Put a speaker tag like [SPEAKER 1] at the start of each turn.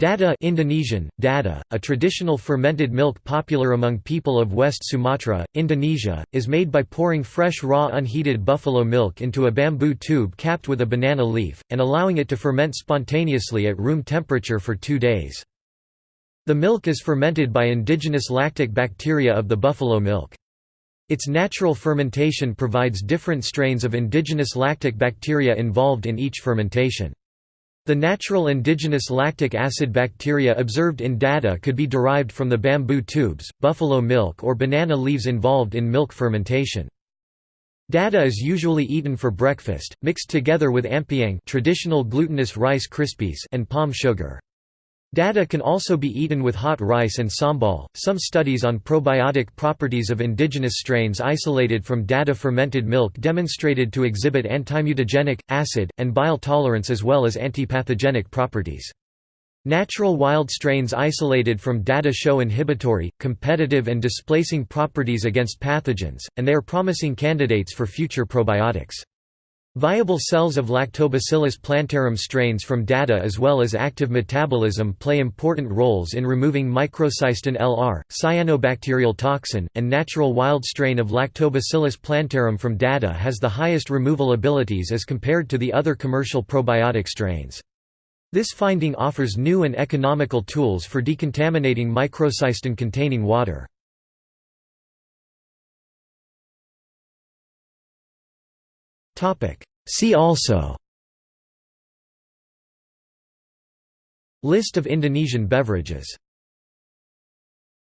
[SPEAKER 1] Dadiah Indonesian, dadih, a traditional fermented milk popular among people of West Sumatra, Indonesia, is made by pouring fresh raw unheated buffalo milk into a bamboo tube capped with a banana leaf, and allowing it to ferment spontaneously at room temperature for two days. The milk is fermented by indigenous lactic bacteria of the buffalo milk. Its natural fermentation provides different strains of indigenous lactic bacteria involved in each fermentation. The natural indigenous lactic acid bacteria observed in dadih could be derived from the bamboo tubes, buffalo milk or banana leaves involved in milk fermentation. Dadih is usually eaten for breakfast, mixed together with ampiang traditional glutinous rice krispies and palm sugar. Dadih can also be eaten with hot rice and sambal. Some studies on probiotic properties of indigenous strains isolated from dadih fermented milk demonstrated to exhibit antimutagenic, acid, and bile tolerance as well as antipathogenic properties. Natural wild strains isolated from dadih show inhibitory, competitive and displacing properties against pathogens, and they are promising candidates for future probiotics. Viable cells of Lactobacillus plantarum strains from dadih as well as active metabolism play important roles in removing microcystin LR, cyanobacterial toxin, and natural wild strain of Lactobacillus plantarum from dadih has the highest removal abilities as compared to the other commercial probiotic strains. This finding offers new and economical tools for decontaminating microcystin containing water. See also. List of Indonesian beverages